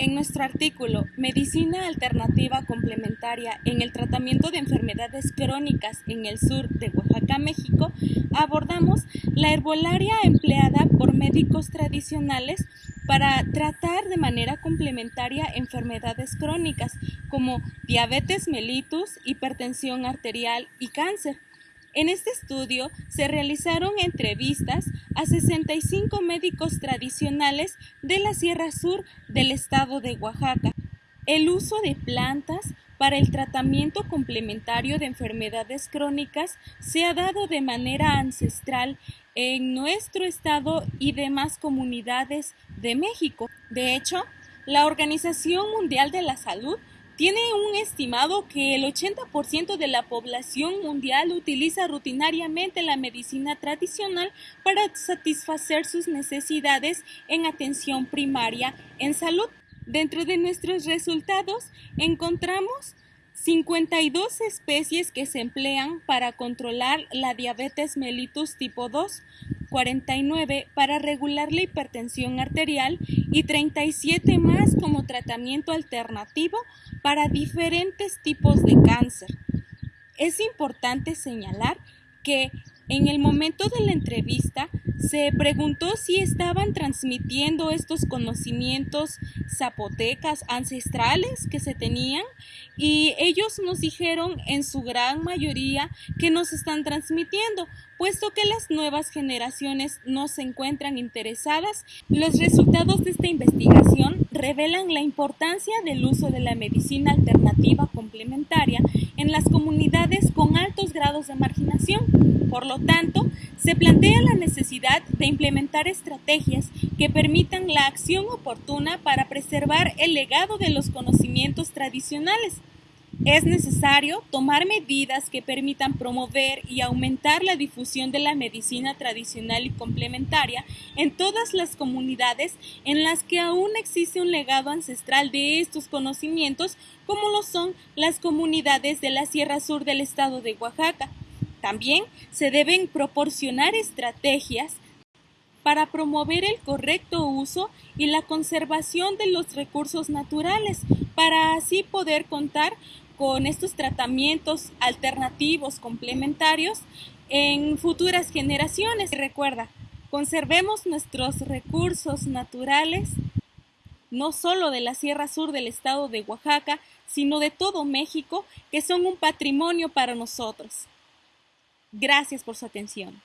En nuestro artículo Medicina Alternativa Complementaria en el Tratamiento de Enfermedades Crónicas en el Sur de Oaxaca, México, abordamos la herbolaria empleada por médicos tradicionales para tratar de manera complementaria enfermedades crónicas como diabetes mellitus, hipertensión arterial y cáncer. En este estudio se realizaron entrevistas a 65 médicos tradicionales de la Sierra Sur del estado de Oaxaca. El uso de plantas para el tratamiento complementario de enfermedades crónicas se ha dado de manera ancestral en nuestro estado y demás comunidades de México. De hecho, la Organización Mundial de la Salud tiene un estimado que el 80% de la población mundial utiliza rutinariamente la medicina tradicional para satisfacer sus necesidades en atención primaria en salud. Dentro de nuestros resultados encontramos 52 especies que se emplean para controlar la diabetes mellitus tipo 2, 49 para regular la hipertensión arterial y 37 más como tratamiento alternativo para diferentes tipos de cáncer. Es importante señalar que en el momento de la entrevista se preguntó si estaban transmitiendo estos conocimientos zapotecas ancestrales que se tenían y ellos nos dijeron en su gran mayoría que nos están transmitiendo, puesto que las nuevas generaciones no se encuentran interesadas. Los resultados de esta investigación revelan la importancia del uso de la medicina alternativa complementaria en las comunidades grados de marginación por lo tanto, se plantea la necesidad de implementar estrategias que permitan la acción oportuna para preservar el legado de los conocimientos tradicionales. Es necesario tomar medidas que permitan promover y aumentar la difusión de la medicina tradicional y complementaria en todas las comunidades en las que aún existe un legado ancestral de estos conocimientos, como lo son las comunidades de la Sierra Sur del estado de Oaxaca, también se deben proporcionar estrategias para promover el correcto uso y la conservación de los recursos naturales, para así poder contar con estos tratamientos alternativos complementarios en futuras generaciones. recuerda, conservemos nuestros recursos naturales, no solo de la Sierra Sur del estado de Oaxaca, sino de todo México, que son un patrimonio para nosotros. Gracias por su atención.